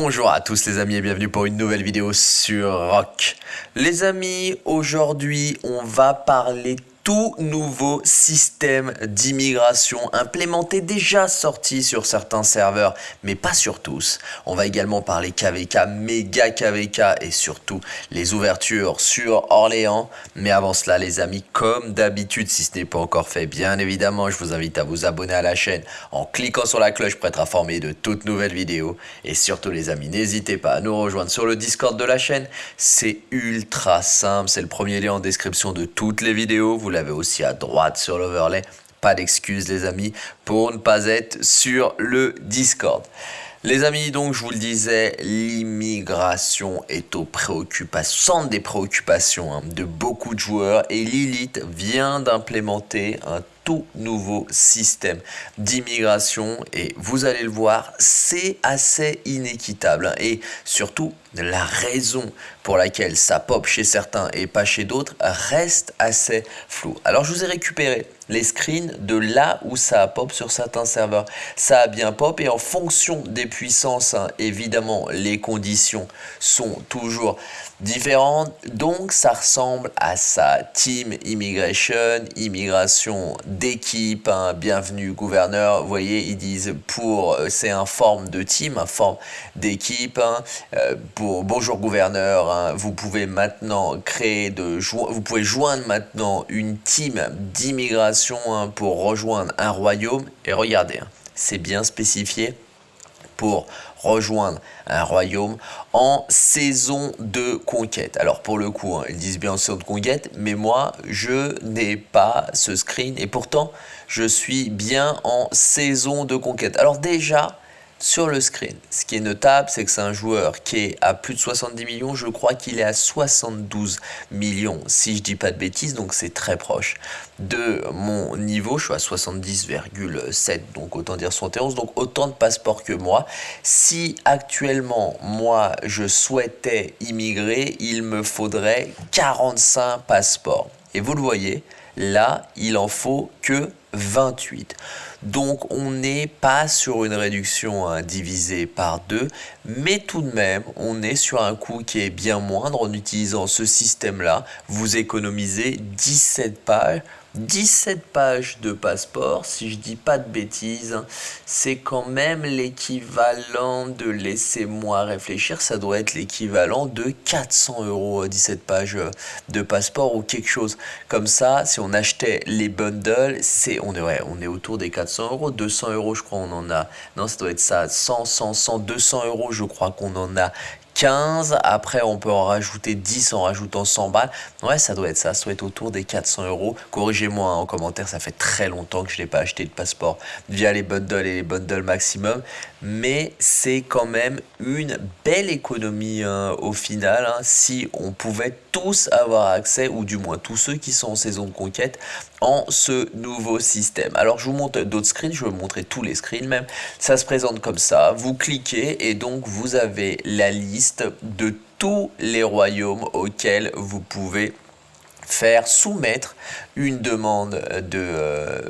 Bonjour à tous les amis et bienvenue pour une nouvelle vidéo sur Rock. Les amis, aujourd'hui on va parler tout nouveau système d'immigration implémenté déjà sorti sur certains serveurs, mais pas sur tous. On va également parler KVK, méga KVK et surtout les ouvertures sur Orléans. Mais avant cela les amis, comme d'habitude, si ce n'est pas encore fait, bien évidemment, je vous invite à vous abonner à la chaîne en cliquant sur la cloche pour être informé de toutes nouvelles vidéos. Et surtout les amis, n'hésitez pas à nous rejoindre sur le Discord de la chaîne. C'est ultra simple, c'est le premier lien en description de toutes les vidéos. Vous l'avez aussi à droite sur l'overlay. Pas d'excuses les amis pour ne pas être sur le Discord. Les amis, donc je vous le disais, l'immigration est au centre des préoccupations hein, de beaucoup de joueurs et Lilith vient d'implémenter un tout nouveau système d'immigration et vous allez le voir, c'est assez inéquitable et surtout la raison pour laquelle ça pop chez certains et pas chez d'autres reste assez floue. Alors je vous ai récupéré les screens de là où ça pop sur certains serveurs. Ça a bien pop et en fonction des puissances, hein, évidemment, les conditions sont toujours différentes. Donc ça ressemble à ça. Team Immigration, immigration d'équipe, hein, bienvenue gouverneur. Vous voyez, ils disent pour, euh, c'est un forme de team, un forme d'équipe. Hein, euh, pour bonjour gouverneur, vous pouvez maintenant créer de vous pouvez joindre maintenant une team d'immigration hein, pour rejoindre un royaume et regardez, hein, c'est bien spécifié pour rejoindre un royaume en saison de conquête. Alors pour le coup, ils disent bien en saison de conquête, mais moi je n'ai pas ce screen et pourtant je suis bien en saison de conquête. Alors déjà, sur le screen. Ce qui est notable, c'est que c'est un joueur qui est à plus de 70 millions. Je crois qu'il est à 72 millions, si je dis pas de bêtises. Donc c'est très proche de mon niveau. Je suis à 70,7, donc autant dire 71. Donc autant de passeports que moi. Si actuellement, moi, je souhaitais immigrer, il me faudrait 45 passeports. Et vous le voyez, là, il en faut que 28. Donc on n'est pas sur une réduction hein, divisée par 2, mais tout de même on est sur un coût qui est bien moindre en utilisant ce système-là. Vous économisez 17 pages 17 pages de passeport, si je dis pas de bêtises, c'est quand même l'équivalent de, laissez-moi réfléchir, ça doit être l'équivalent de 400 euros 17 pages de passeport ou quelque chose comme ça. Si on achetait les bundles, c'est on est, on est autour des 400 euros, 200 euros je crois on en a, non ça doit être ça, 100, 100, 100, 200 euros je crois qu'on en a 15. Après, on peut en rajouter 10 en rajoutant 100 balles. Ouais, ça doit être ça. Ça doit être autour des 400 euros. Corrigez-moi hein, en commentaire. Ça fait très longtemps que je n'ai pas acheté de passeport via les bundles et les bundles maximum. Mais c'est quand même une belle économie hein, au final. Hein, si on pouvait tous avoir accès, ou du moins tous ceux qui sont en saison de conquête, en ce nouveau système. Alors je vous montre d'autres screens, je vais vous montrer tous les screens même. Ça se présente comme ça, vous cliquez et donc vous avez la liste de tous les royaumes auxquels vous pouvez faire soumettre une demande de euh,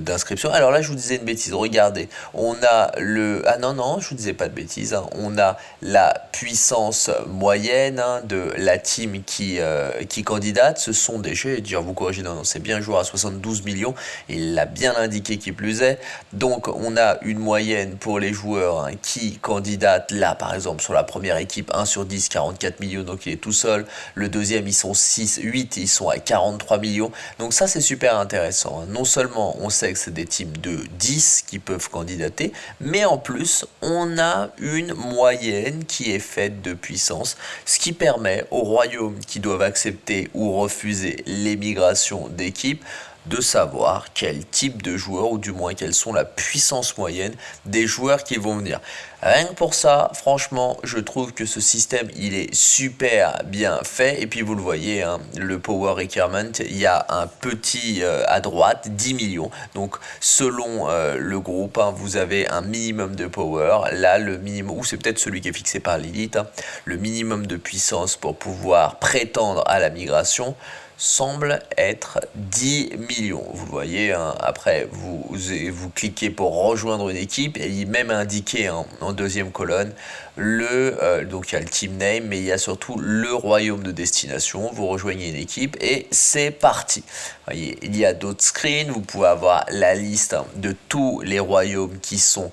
d'inscription. Alors là, je vous disais une bêtise. Regardez, on a le... Ah non, non, je vous disais pas de bêtises. Hein. On a la puissance moyenne hein, de la team qui, euh, qui candidate. Ce sont des... Je vais vous corrigez, non, non, c'est bien un joueur à 72 millions. Il l'a bien indiqué qui plus est. Donc, on a une moyenne pour les joueurs hein, qui candidatent là, par exemple, sur la première équipe, 1 sur 10, 44 millions. Donc, il est tout seul. Le deuxième, ils sont 6, 8, ils sont à 43 millions. Donc ça, c'est super intéressant. Hein. Non seulement on sait que c'est des teams de 10 qui peuvent candidater, mais en plus, on a une moyenne qui est faite de puissance, ce qui permet aux royaumes qui doivent accepter ou refuser l'émigration d'équipes de savoir quel type de joueur ou du moins quelles sont la puissance moyenne des joueurs qui vont venir. Rien que pour ça, franchement, je trouve que ce système, il est super bien fait. Et puis, vous le voyez, hein, le Power Requirement, il y a un petit euh, à droite, 10 millions. Donc, selon euh, le groupe, hein, vous avez un minimum de Power. Là, le minimum, ou c'est peut-être celui qui est fixé par Lilith, hein, le minimum de puissance pour pouvoir prétendre à la migration semble être 10 millions. Vous le voyez, hein, après vous, vous cliquez pour rejoindre une équipe et il est même indiqué en deuxième colonne, le, euh, donc il y a le team name, mais il y a surtout le royaume de destination. Vous rejoignez une équipe et c'est parti. Voyez, il y a d'autres screens, vous pouvez avoir la liste de tous les royaumes qui sont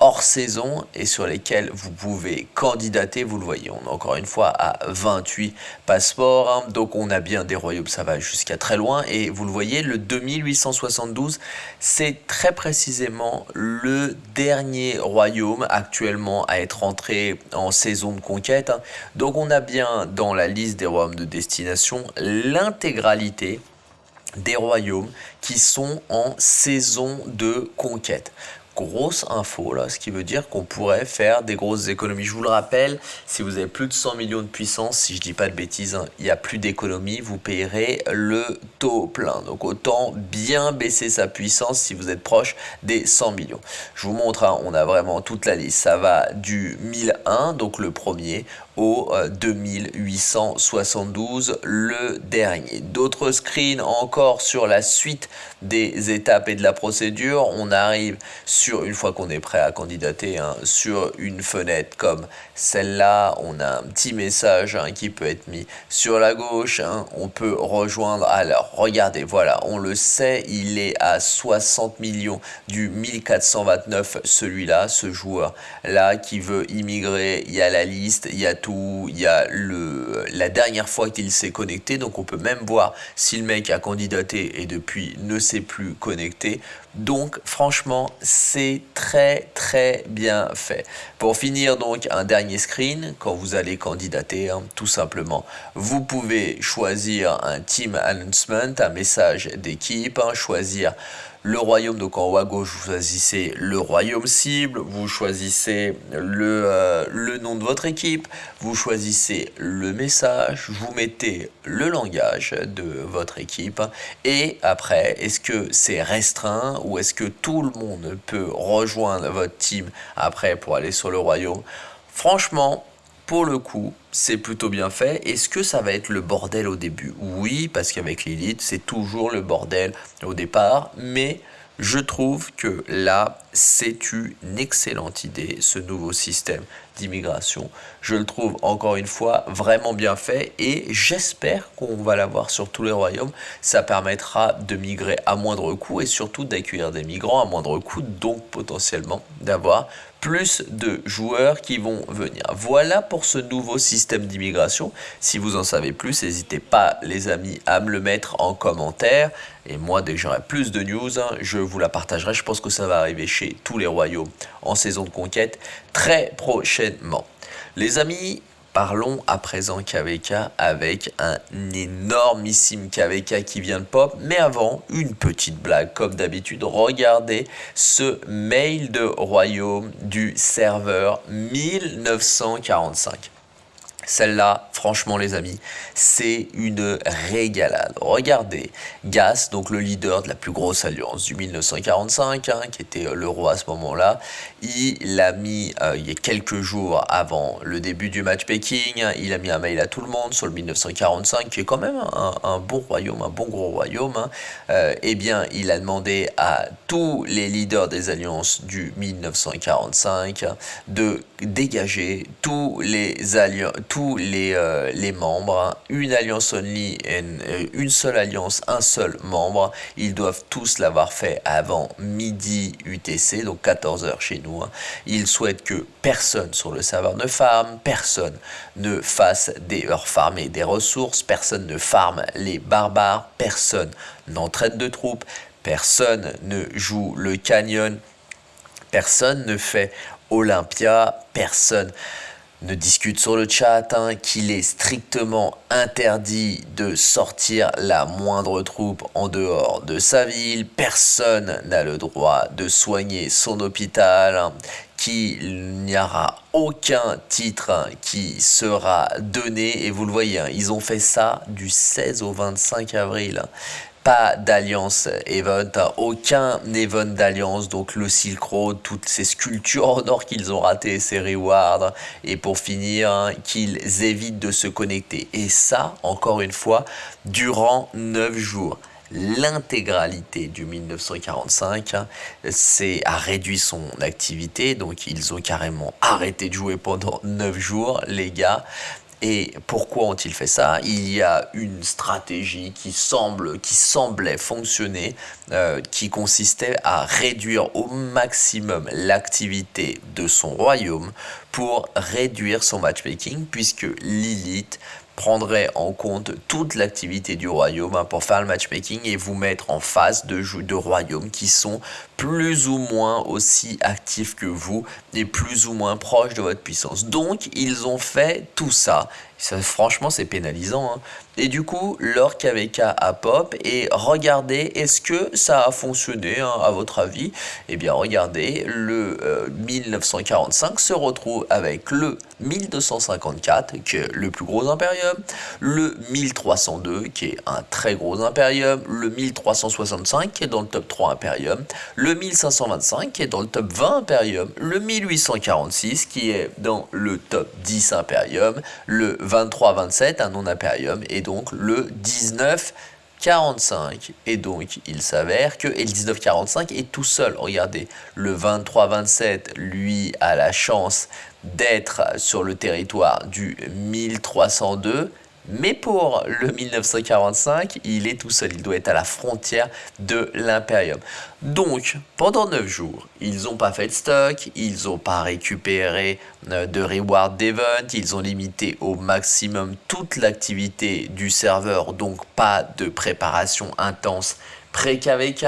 hors saison et sur lesquels vous pouvez candidater. Vous le voyez, on est encore une fois à 28 passeports. Hein. donc on a bien des royaumes, ça va jusqu'à très loin. Et vous le voyez, le 2872, c'est très précisément le dernier royaume actuellement à être entré en saison de conquête. Hein. Donc on a bien dans la liste des royaumes de destination l'intégralité des royaumes qui sont en saison de conquête grosse info là, ce qui veut dire qu'on pourrait faire des grosses économies. Je vous le rappelle, si vous avez plus de 100 millions de puissance, si je dis pas de bêtises, hein, il n'y a plus d'économie, vous payerez le taux plein. Donc autant bien baisser sa puissance si vous êtes proche des 100 millions. Je vous montre, hein, on a vraiment toute la liste. Ça va du 1001, donc le premier, au 2872, euh, le dernier. D'autres screens encore sur la suite des étapes et de la procédure. On arrive sur, une fois qu'on est prêt à candidater, hein, sur une fenêtre comme celle-là. On a un petit message hein, qui peut être mis sur la gauche. Hein. On peut rejoindre. Alors, regardez, voilà, on le sait, il est à 60 millions du 1429, celui-là, ce joueur-là qui veut immigrer. Il y a la liste, il y a tout il y a le, la dernière fois qu'il s'est connecté, donc on peut même voir si le mec a candidaté et depuis ne s'est plus connecté. Donc franchement, c'est très très bien fait. Pour finir donc un dernier screen, quand vous allez candidater, hein, tout simplement, vous pouvez choisir un team announcement, un message d'équipe, hein, choisir le royaume, donc en haut à gauche, vous choisissez le royaume cible, vous choisissez le, euh, le nom de votre équipe, vous choisissez le message, vous mettez le langage de votre équipe. Et après, est-ce que c'est restreint ou est-ce que tout le monde peut rejoindre votre team après pour aller sur le royaume? Franchement, pour le coup, c'est plutôt bien fait. Est-ce que ça va être le bordel au début? Oui, parce qu'avec l'élite, c'est toujours le bordel au départ, mais je trouve que là, c'est une excellente idée, ce nouveau système d'immigration. Je le trouve encore une fois vraiment bien fait et j'espère qu'on va l'avoir sur tous les royaumes. Ça permettra de migrer à moindre coût et surtout d'accueillir des migrants à moindre coût, donc potentiellement d'avoir plus de joueurs qui vont venir. Voilà pour ce nouveau système d'immigration. Si vous en savez plus, n'hésitez pas les amis à me le mettre en commentaire. Et moi, dès que j'aurai plus de news, hein, je vous la partagerai. Je pense que ça va arriver chez tous les royaumes en saison de conquête très prochainement. Les amis, Parlons à présent KVK avec un énormissime KVK qui vient de pop. Mais avant, une petite blague comme d'habitude. Regardez ce mail de royaume du serveur 1945. Celle-là, franchement les amis, c'est une régalade. Regardez, Gas, donc le leader de la plus grosse alliance du 1945, hein, qui était le roi à ce moment-là, il a mis, euh, il y a quelques jours avant le début du match Peking, il a mis un mail à tout le monde sur le 1945, qui est quand même un, bon royaume, un bon gros royaume. Hein. Euh, eh bien, il a demandé à tous les leaders des alliances du 1945 de dégager tous les alliances, les, euh, les membres, hein. une alliance only, une, euh, une seule alliance, un seul membre. Ils doivent tous l'avoir fait avant midi UTC, donc 14h chez nous. Hein. Ils souhaitent que personne sur le serveur ne farme, personne ne fasse des heures farmer des ressources, personne ne farme les barbares, personne n'entraîne de troupes, personne ne joue le canyon, personne ne fait Olympia, personne ne discute sur le chat hein, qu'il est strictement interdit de sortir la moindre troupe en dehors de sa ville. Personne n'a le droit de soigner son hôpital. Hein, qu'il n'y aura aucun titre hein, qui sera donné et vous le voyez, ils ont fait ça du 16 au 25 avril pas d'alliance event, aucun event d'alliance, donc le Silk Road, toutes ces sculptures en or qu'ils ont raté, ces rewards, et pour finir, hein, qu'ils évitent de se connecter. Et ça, encore une fois, durant 9 jours. l'intégralité du 1945 c'est a réduit son activité donc ils ont carrément arrêté de jouer pendant 9 jours les gars et pourquoi ont-ils fait ça? Il y a une stratégie qui, semble, semblait fonctionner, euh, qui consistait à réduire au maximum l'activité de son royaume pour réduire son matchmaking, puisque Lilith prendrait en compte toute l'activité du royaume hein, pour faire le matchmaking et vous mettre en face de, de royaumes qui sont plus ou moins aussi actifs que vous et plus ou moins proches de votre puissance. Donc, ils ont fait tout ça. ça franchement, c'est pénalisant. Hein. Et du coup, leur KVK a pop et regardez, est-ce que ça a fonctionné hein, à votre avis? Eh bien, regardez, le 1945 euh, se retrouve avec le 1254, qui est le plus gros impérium, le 1302, qui est un très gros impérium, le 1365, qui est dans le top 3 impérium, le 1525, qui est dans le top 20 impérium, le 1846, qui est dans le top 10 impérium, le 2327, un non impérium, et le 1945 et donc il s'avère que et le 1945 est tout seul. Regardez le 23-27 lui a la chance d'être sur le territoire du 1302 mais pour le 1945, il est tout seul, il doit être à la frontière de l'Imperium. Donc, pendant 9 jours, ils n'ont pas fait de stock, ils n'ont pas récupéré euh, de reward d'event, ils ont limité au maximum toute l'activité du serveur, donc pas de préparation intense pré-KVK.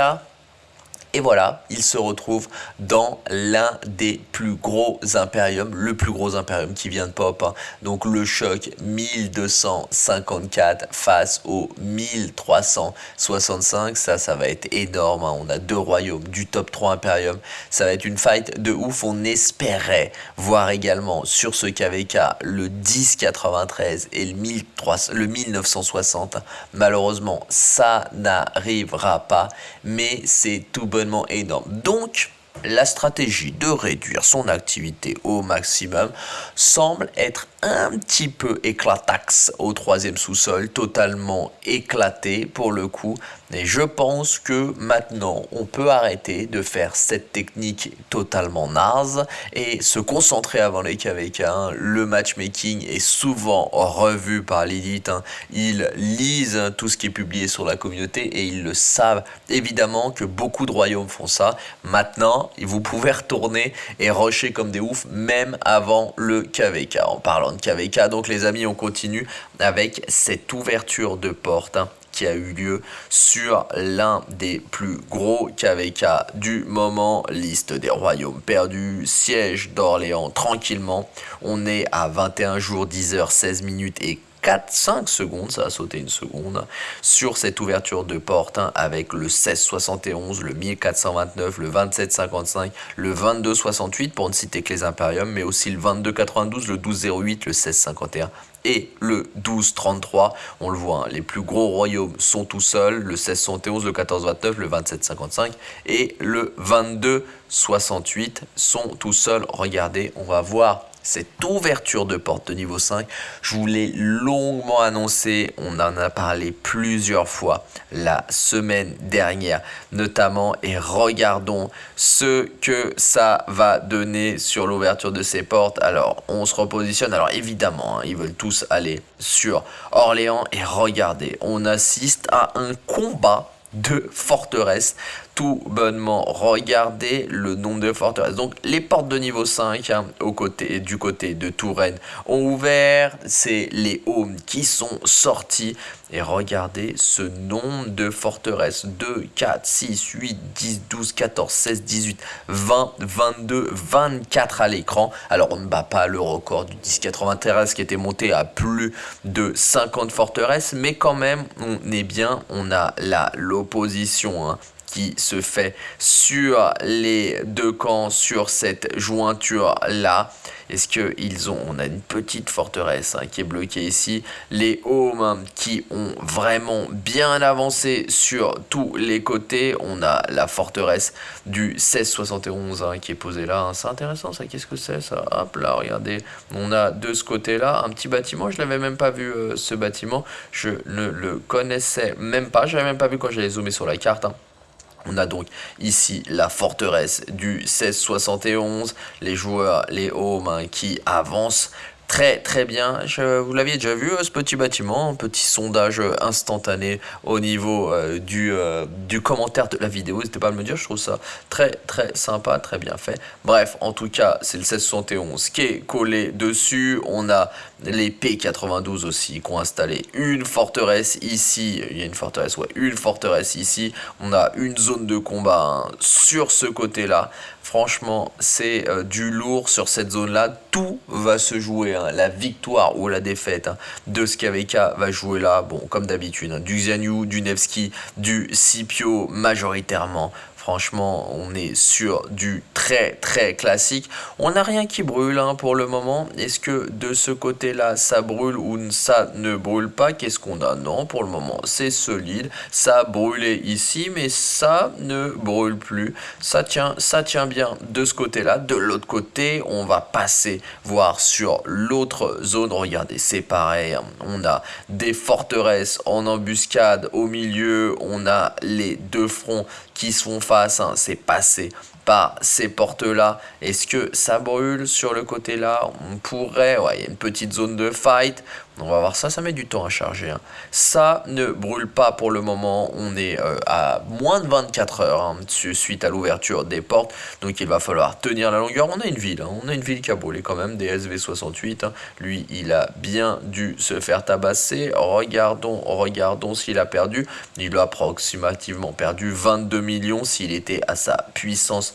Et voilà, il se retrouve dans l'un des plus gros impériums, le plus gros impérium qui vient de pop. Hein. Donc le choc 1254 face au 1365, ça, ça va être énorme. Hein. On a deux royaumes du top 3 impérium. Ça va être une fight de ouf. On espérait voir également sur ce KVK le 1093 et le, 1300, le 1960. Malheureusement, ça n'arrivera pas, mais c'est tout bon énorme. Donc, la stratégie de réduire son activité au maximum semble être un petit peu éclataxe au troisième sous-sol, totalement éclaté pour le coup. Et je pense que maintenant, on peut arrêter de faire cette technique totalement naze et se concentrer avant les KVK. Le matchmaking est souvent revu par l'élite. Hein. Ils lisent tout ce qui est publié sur la communauté et ils le savent. Évidemment que beaucoup de royaumes font ça. Maintenant, vous pouvez retourner et rusher comme des oufs, même avant le KVK. En parlant de KVK, donc les amis, on continue avec cette ouverture de porte. Hein, qui a eu lieu sur l'un des plus gros KVK du moment, liste des royaumes perdus, siège d'Orléans tranquillement. On est à 21 jours, 10 heures, 16 minutes et 4, 5 secondes, ça a sauté une seconde, sur cette ouverture de porte hein, avec le 1671, le 1429, le 2755, le 2268 pour ne citer que les impériums, mais aussi le 2292, le 1208, le 1651 et le 1233. On le voit, hein, les plus gros royaumes sont tout seuls, le 1671, le 1429, le 2755 et le 2268 sont tout seuls. Regardez, on va voir cette ouverture de porte de niveau 5, je vous l'ai longuement annoncé, on en a parlé plusieurs fois la semaine dernière notamment et regardons ce que ça va donner sur l'ouverture de ces portes. Alors on se repositionne, alors évidemment hein, ils veulent tous aller sur Orléans et regardez, on assiste à un combat de forteresses tout bonnement regarder le nombre de forteresses. Donc les portes de niveau 5 hein, au côté, du côté de Touraine ont ouvert. C'est les homes qui sont sortis. Et regardez ce nombre de forteresses. 2, 4, 6, 8, 10, 12, 14, 16, 18, 20, 22, 24 à l'écran. Alors on ne bat pas le record du 1093 qui était monté à plus de 50 forteresses. Mais quand même on est bien. On a là l'opposition. Hein, qui se fait sur les deux camps, sur cette jointure-là. Est-ce qu'ils ont, on a une petite forteresse hein, qui est bloquée ici, les homes qui ont vraiment bien avancé sur tous les côtés, on a la forteresse du 1671 hein, qui est posée là, hein. c'est intéressant ça, qu'est-ce que c'est ça? Hop là, regardez, on a de ce côté-là un petit bâtiment, je l'avais même pas vu euh, ce bâtiment, je ne le connaissais même pas, je l'avais même pas vu quand j'allais zoomer sur la carte. On a donc ici la forteresse du 1671, les joueurs, les hommes qui avancent très très bien. Vous l'aviez déjà vu euh, ce petit bâtiment, un petit sondage euh, instantané au niveau euh, du, commentaire de la vidéo. N'hésitez pas à me dire, je trouve ça très très sympa, très bien fait. Bref, en tout cas, c'est le 1671 qui est collé dessus. On a les P92 aussi qui ont installé une forteresse ici. Il y a une forteresse, ouais, une forteresse ici. On a une zone de combat hein, sur ce côté-là. Franchement, c'est du lourd sur cette zone-là. Tout va se jouer. Hein. La victoire ou la défaite hein, de SKVK va jouer là. Bon, comme d'habitude, hein. du Xianyu, du Nevsky, du Scipio majoritairement. Franchement, on est sur du très très classique. On n'a rien qui brûle hein, pour le moment. Est-ce que de ce côté-là, ça brûle ou ça ne brûle pas? Qu'est-ce qu'on a? Non, pour le moment, c'est solide. Ça a brûlé ici, mais ça ne brûle plus. Ça tient, bien de ce côté-là. De l'autre côté, on va passer voir sur l'autre zone. Regardez, c'est pareil. Hein. On a des forteresses en embuscade au milieu. On a les deux fronts qui sont hein, c'est passé ces portes-là. Est-ce que ça brûle sur le côté-là? On pourrait, ouais, il y a une petite zone de fight. On va voir ça, ça met du temps à charger. Hein. Ça ne brûle pas pour le moment. On est euh, à moins de 24 heures hein, suite à l'ouverture des portes. Donc il va falloir tenir la longueur. On a une ville, hein. on a une ville qui a brûlé quand même, des SV68. Lui, il a bien dû se faire tabasser. Regardons, regardons s'il a perdu. Il a approximativement perdu 22 millions s'il était à sa puissance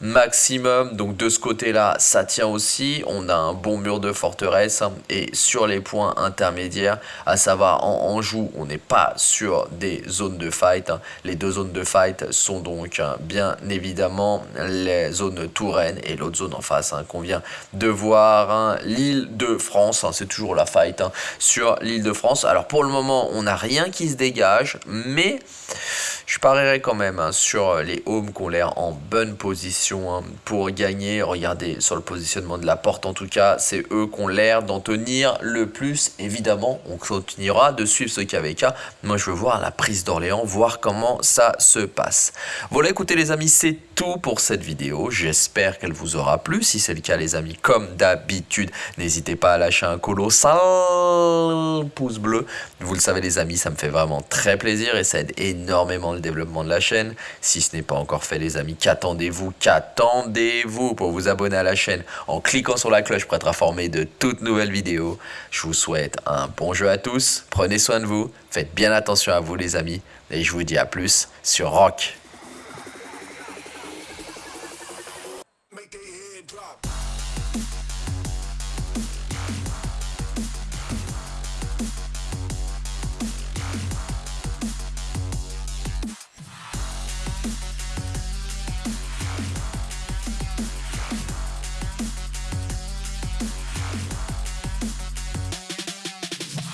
maximum. Donc de ce côté-là, ça tient aussi. On a un bon mur de forteresse et sur les points internes intermédiaire, à savoir en Anjou, on n'est pas sur des zones de fight. Hein. Les deux zones de fight sont donc hein, bien évidemment les zones Touraine et l'autre zone en face hein, qu'on vient de voir, l'île de France, c'est toujours la fight sur l'île de France. Alors pour le moment, on n'a rien qui se dégage, mais je parierais quand même sur les homes qui ont l'air en bonne position pour gagner. Regardez sur le positionnement de la porte, en tout cas, c'est eux qui ont l'air d'en tenir le plus évidemment, on continuera de suivre ce KVK. Moi, je veux voir la prise d'Orléans, voir comment ça se passe. Voilà, écoutez les amis, c'est pour cette vidéo. J'espère qu'elle vous aura plu. Si c'est le cas, les amis, comme d'habitude, n'hésitez pas à lâcher un colossal pouce bleu. Vous le savez, les amis, ça me fait vraiment très plaisir et ça aide énormément le développement de la chaîne. Si ce n'est pas encore fait, les amis, qu'attendez-vous? Qu'attendez-vous? Pour vous abonner à la chaîne en cliquant sur la cloche pour être informé de toutes nouvelles vidéos Je vous souhaite un bon jeu à tous, prenez soin de vous, faites bien attention à vous les amis, et je vous dis à plus sur Rock.